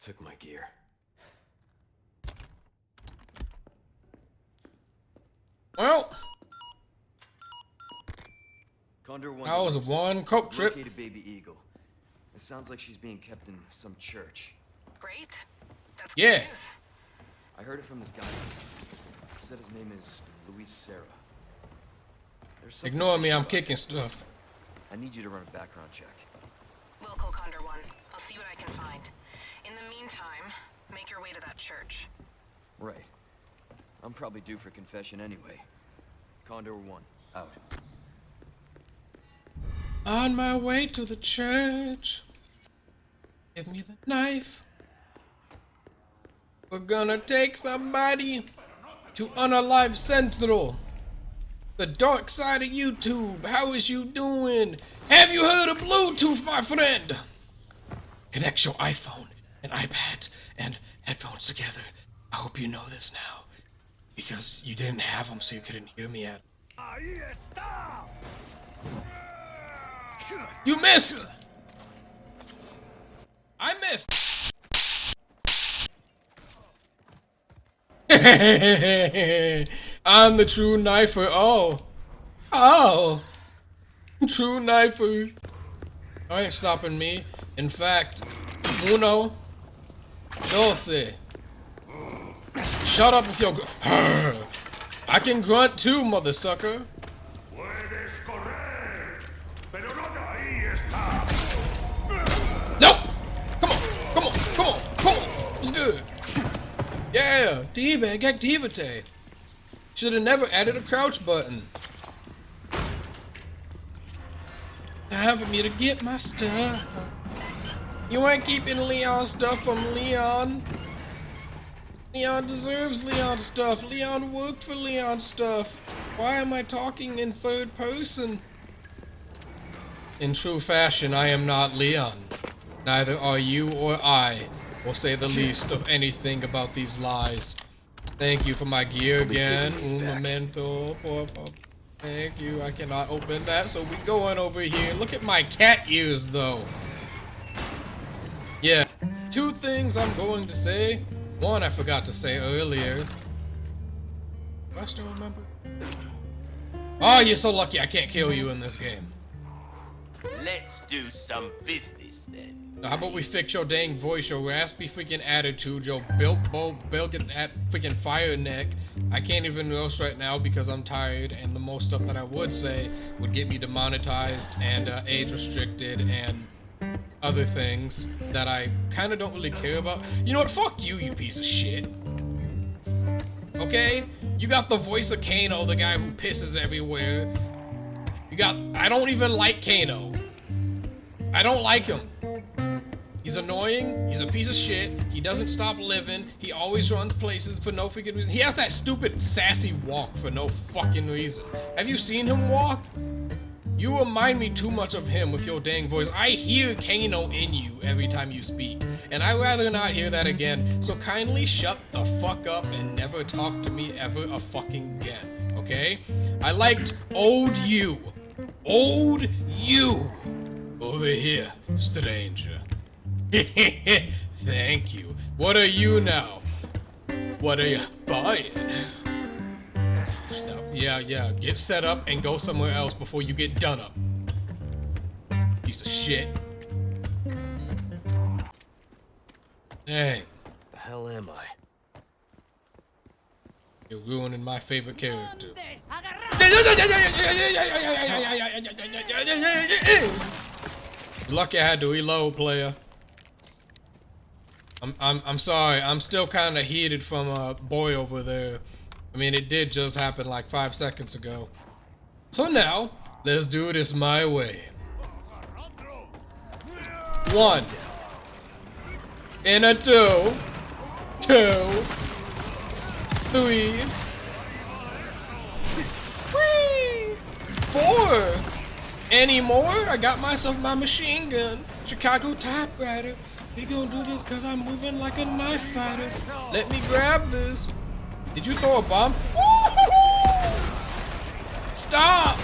took my gear. Well, Condor One. that was Roost. one coke trip. Located baby eagle. It sounds like she's being kept in some church. Great. That's good Yeah. news. I heard it from this guy. He said his name is Luis Serra. Ignore me, I'm kicking stuff. I need you to run a background check. Wilco Condor One. I'll see what I can find. In the meantime, make your way to that church. Right. I'm probably due for confession anyway. Condor One, out. On my way to the church. Give me the knife. We're gonna take somebody to Unalive Central. The dark side of YouTube. How is you doing? Have you heard of Bluetooth, my friend? Connect your iPhone and iPad and headphones together. I hope you know this now. Because you didn't have them so you couldn't hear me at. You missed! I missed! I'm the true knifer. Oh. Oh. True knifer. I ain't stopping me. In fact, uno, doce. Shut up if you're. I can grunt too, mother sucker. Puedes pero no de ahí está. No! Come on, come on, come on, come on. What's good? Yeah, D-bag activity. Should have never added a crouch button. Time for me to get my stuff. You ain't keeping Leon stuff from Leon. Leon deserves Leon stuff. Leon worked for Leon stuff. Why am I talking in third person? In true fashion, I am not Leon. Neither are you or I, will say the least of anything about these lies. Thank you for my gear again. Un momento, por favor. Thank you. I cannot open that, so we going over here. Look at my cat ears, though. Two things I'm going to say. One I forgot to say earlier. Do I still remember? Oh, you're so lucky I can't kill you in this game. Let's do some business then. How about we fix your dang voice, your raspy freaking attitude, your Bilbo Bilget at freaking fire neck. I can't even roast right now because I'm tired, and the most stuff that I would say would get me demonetized and uh, age restricted and other things that I kind of don't really care about. You know what? Fuck you, you piece of shit. Okay? You got the voice of Kano, the guy who pisses everywhere. You got. I don't even like Kano. I don't like him. He's annoying. He's a piece of shit. He doesn't stop living. He always runs places for no freaking reason. He has that stupid sassy walk for no fucking reason. Have you seen him walk? You remind me too much of him with your dang voice. I hear Kano in you every time you speak, and I'd rather not hear that again. So kindly shut the fuck up and never talk to me ever a fucking again, okay? I liked old you. Old you. Over here, stranger. Thank you. What are you now? What are you buying? Yeah, yeah. Get set up and go somewhere else before you get done up. Piece of shit. Dang. The hell am I? You're ruining my favorite character. Lucky I had to reload, player. I'm I'm I'm sorry. I'm still kind of heated from a boy over there. I mean, it did just happen like five seconds ago. So now, let's do this my way. One. And a two. Two. Three. Whee! Four. Any more? I got myself my machine gun. Chicago typewriter. We gonna do this cause I'm moving like a knife fighter. Let me grab this. Did you throw a bomb? Stop!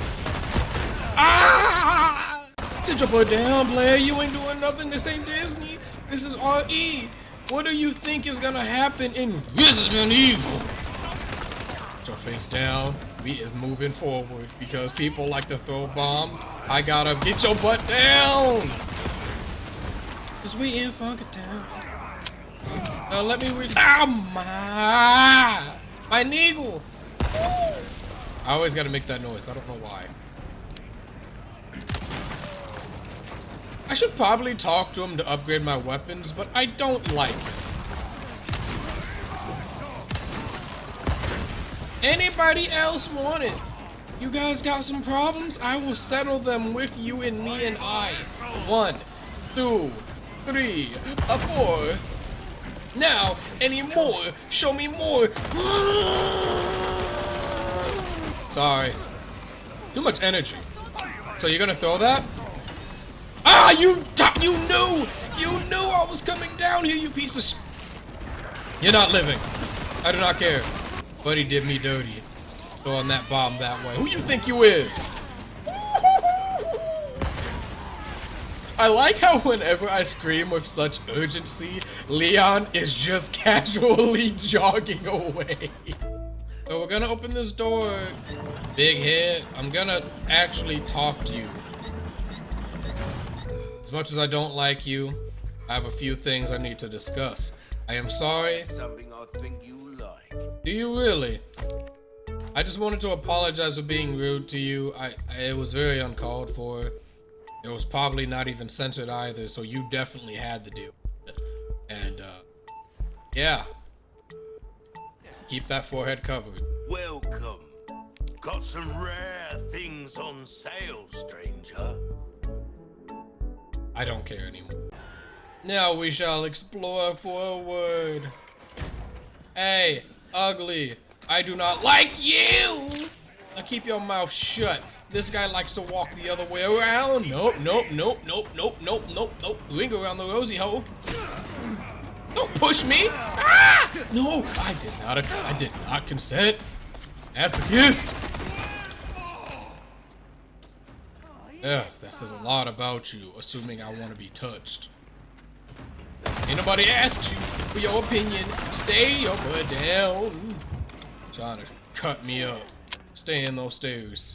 Ah! Sit your butt down, Blair. You ain't doing nothing. This ain't Disney. This is RE. What do you think is gonna happen in Resident Evil? Put your face down. We is moving forward because people like to throw bombs. I gotta get your butt down. Cause we in Funky Town. Now let me read. Ah, my, my needle. I always gotta make that noise. I don't know why. I should probably talk to him to upgrade my weapons, but I don't like it. Anybody else want it? You guys got some problems? I will settle them with you and me and I. One, two, three, a four. Now, any more? Show me more. Sorry. Too much energy. So you're gonna throw that? Ah, you you knew! You knew I was coming down here, you piece of You're not living. I do not care. Buddy did me dirty. Throwing that bomb that way. Who you think you is? I like how whenever I scream with such urgency, Leon is just casually jogging away. So we're gonna open this door. Big head, I'm gonna actually talk to you. As much as I don't like you, I have a few things I need to discuss. I am sorry. Something I think you like. Do you really? I just wanted to apologize for being rude to you. I, I it was very uncalled for. It was probably not even censored either, so you definitely had to deal with it. And uh yeah. Keep that forehead covered. Welcome. Got some rare things on sale, stranger. I don't care anymore. Now we shall explore forward. Hey, ugly. I do not like you. Now keep your mouth shut. This guy likes to walk the other way around. Nope, nope, nope, nope, nope, nope, nope, nope. We ain't go around the rosy hole. Don't push me. Ah! No, I did not. I did not consent. That's a kiss. Yeah, that says a lot about you, assuming I want to be touched. Ain't nobody asked you for your opinion. Stay your butt down. Trying to cut me up. Stay in those stairs.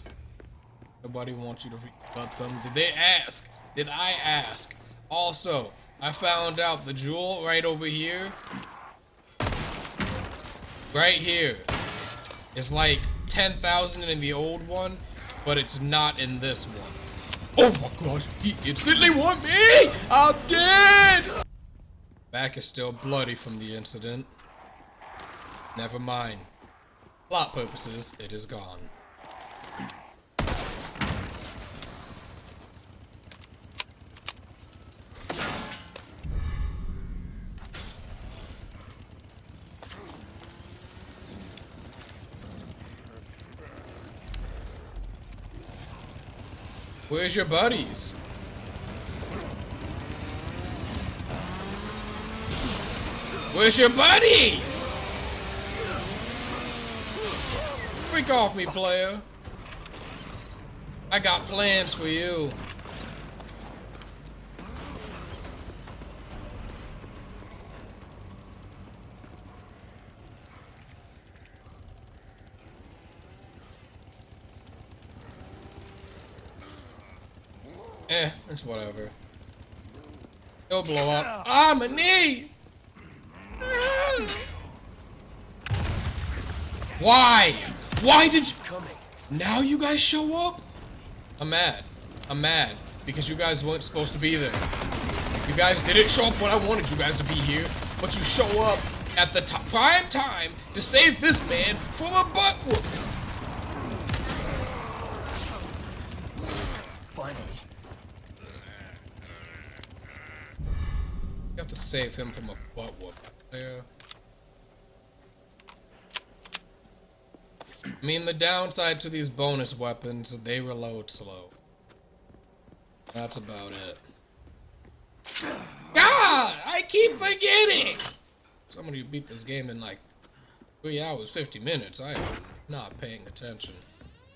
Nobody wants you to cut them. Did they ask? Did I ask? Also, I found out the jewel right over here. Right here. It's like 10,000 in the old one, but it's not in this one. Oh my gosh, he instantly want me! I'm dead! Back is still bloody from the incident. Never mind. Plot purposes, it is gone. Where's your buddies? Where's your buddies? Freak off me, player. I got plans for you. Eh, it's whatever. It'll blow up. Ah, my knee! Why? Why did you... Now you guys show up? I'm mad. I'm mad. Because you guys weren't supposed to be there. You guys didn't show up when I wanted you guys to be here. But you show up at the prime time to save this man from a butt whoop. Finally. You have to save him from a butt whoop. Yeah. I mean, the downside to these bonus weapons, they reload slow. That's about it. God, I keep forgetting! Somebody beat this game in like 3 hours, 50 minutes. I am not paying attention.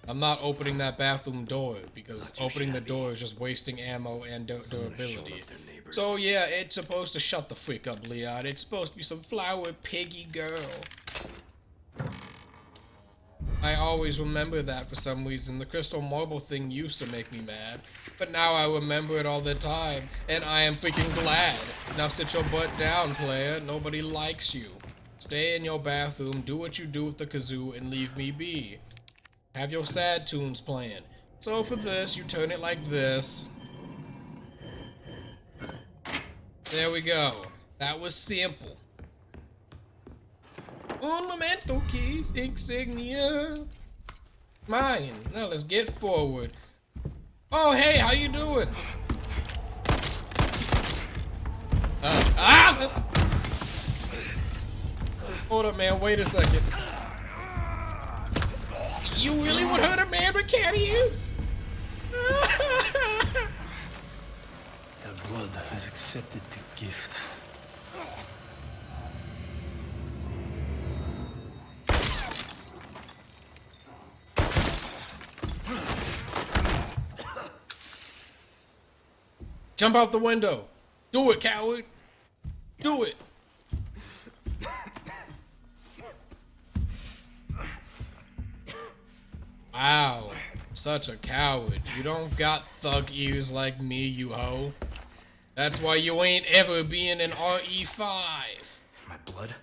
I'm not opening that bathroom door because opening the door is just wasting ammo and du- Someone has shown durability. up their neighbors. So yeah, it's supposed to shut the freak up, Leon. It's supposed to be some flower piggy girl. I always remember that for some reason. The crystal marble thing used to make me mad, but now I remember it all the time, and I am freaking glad. Now sit your butt down, player. Nobody likes you. Stay in your bathroom, do what you do with the kazoo, and leave me be. Have your sad tunes playing. So for this, you turn it like this. There we go. That was simple. Momento, keys, insignia. Mine. Now let's get forward. Oh, hey, how you doing? Uh, ah! Hold up, man. Wait a second. You really would hurt a man but can't use? That blood has accepted the gift. Jump out the window. Do it, coward. Do it. Wow. Such a coward. You don't got thug ears like me, you hoe. That's why you ain't ever being an RE5. My blood